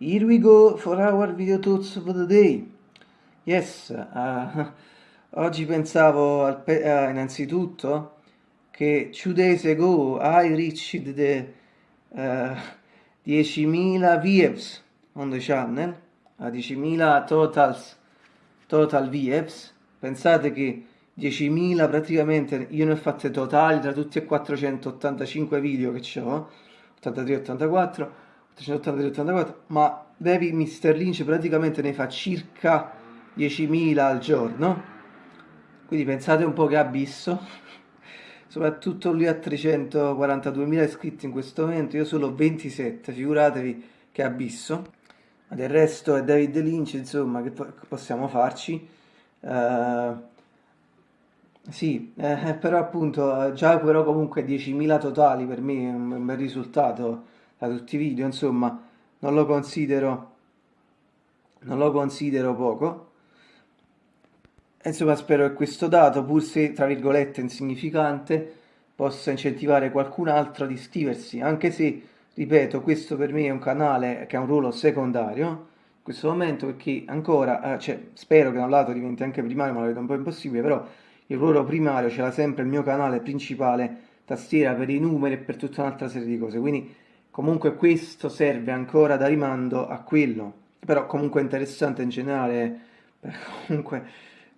we go for our video thoughts for the day. Yes, uh, oggi pensavo al pe uh, innanzitutto che two days ago I reached the uh, 10.000 views on the channel, a 10.000 totals, total views. Pensate che 10.000 praticamente, io ne ho fatte totali tra tutti e 485 video che ho, 83-84, 383-84, ma David Mr. Lynch praticamente ne fa circa 10.000 al giorno, quindi pensate un po' che abisso, soprattutto lui ha 342.000 iscritti in questo momento, io solo 27, figuratevi che abisso, ma del resto è David Lynch, insomma, che possiamo farci? Uh, sì, eh, però appunto già però comunque 10.000 totali per me è un bel risultato da tutti i video, insomma non lo considero, non lo considero poco. Insomma spero che questo dato, pur se tra virgolette insignificante, possa incentivare qualcun altro ad iscriversi, anche se, ripeto, questo per me è un canale che ha un ruolo secondario in questo momento perché ancora, eh, cioè, spero che da un lato diventi anche primario, ma lo vedo un po' impossibile, però il ruolo primario ce l'ha sempre il mio canale principale, tastiera per i numeri e per tutta un'altra serie di cose, quindi comunque questo serve ancora da rimando a quello, però comunque interessante in generale, comunque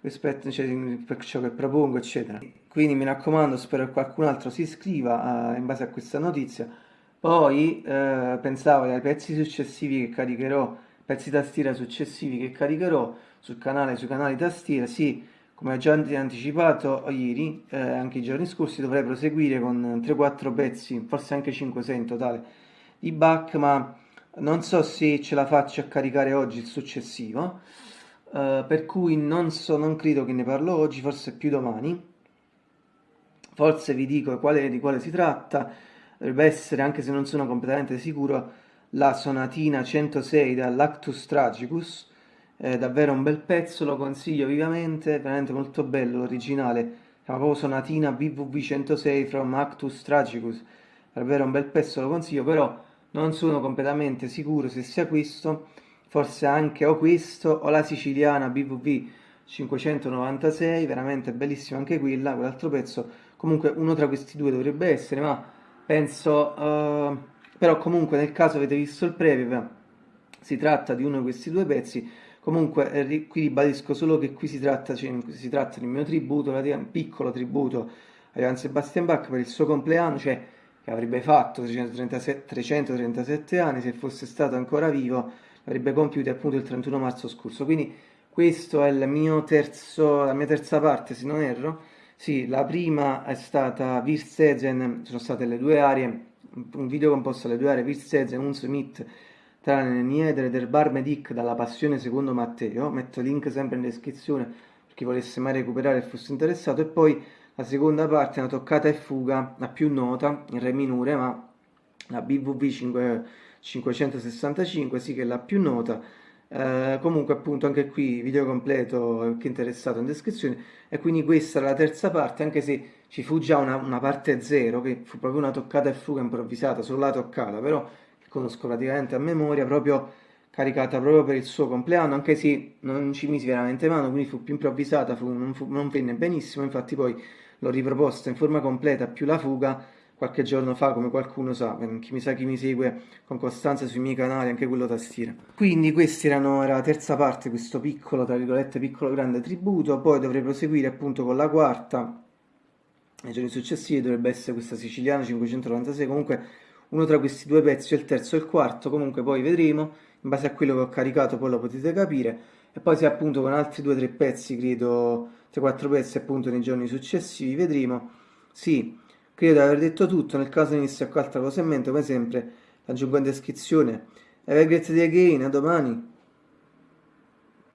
rispetto cioè, per ciò che propongo, eccetera. Quindi mi raccomando, spero che qualcun altro si iscriva uh, in base a questa notizia. Poi uh, pensavo ai pezzi successivi che caricherò, pezzi tastiera successivi che caricherò sul canale, sui canali tastiera, sì, come ho già anticipato ieri, eh, anche i giorni scorsi, dovrei proseguire con 3-4 pezzi, forse anche 5-6 in totale, di back, ma non so se ce la faccio a caricare oggi il successivo, eh, per cui non so, non credo che ne parlo oggi, forse più domani. Forse vi dico quale, di quale si tratta, dovrebbe essere, anche se non sono completamente sicuro, la sonatina 106 dall'Actus Tragicus, è davvero un bel pezzo, lo consiglio vivamente, veramente molto bello l'originale, si chiama proprio Sonatina BVV 106 from Actus Tragicus, davvero un bel pezzo, lo consiglio, però non sono completamente sicuro se sia questo, forse anche o questo o la siciliana BVV 596, veramente bellissima anche quella, quell'altro pezzo, comunque uno tra questi due dovrebbe essere, ma penso, uh, però comunque nel caso avete visto il preview, si tratta di uno di questi due pezzi, Comunque, eh, qui ribadisco solo che qui si tratta, cioè, si tratta del mio tributo, un piccolo tributo a Johann Sebastian Bach per il suo compleanno, cioè avrebbe fatto 337, 337 anni se fosse stato ancora vivo, avrebbe compiuto appunto il 31 marzo scorso. Quindi questo è terzo, la mia terza parte, se non erro. Sì, la prima è stata Virsezen, sono state le due aree, un video composto dalle due aree Virsezen, un Smith tranne Niedere del Bar Medic dalla Passione secondo Matteo, metto link sempre in descrizione per chi volesse mai recuperare e fosse interessato, e poi la seconda parte è una toccata e fuga, la più nota, in re minore, ma la BVV 5, 565, sì che è la più nota, eh, comunque appunto anche qui video completo chi è interessato in descrizione. E quindi questa è la terza parte anche se ci fu già una, una parte zero che fu proprio una toccata e fuga improvvisata solo la toccata però conosco praticamente a memoria, proprio caricata proprio per il suo compleanno, anche se non ci misi veramente mano, quindi fu più improvvisata, fu, non, fu, non, venne benissimo, infatti poi l'ho riproposta in forma completa più la fuga qualche giorno fa, come qualcuno sa, chi mi sa chi mi segue con costanza sui miei canali, anche quello tastiera. Quindi questa era la terza parte, questo piccolo, tra virgolette, piccolo grande tributo, poi dovrei proseguire appunto con la quarta, nei giorni successivi dovrebbe essere questa siciliana 596, comunque uno tra questi due pezzi il terzo e il quarto, comunque poi vedremo, in base a quello che ho caricato poi lo potete capire, e poi se appunto con altri due o tre pezzi, credo, 3-4 pezzi appunto nei giorni successivi, vedremo, sì, credo di aver detto tutto, nel caso venisse qualche altra cosa in mente, come sempre, aggiungo in descrizione, have a great day again, a domani!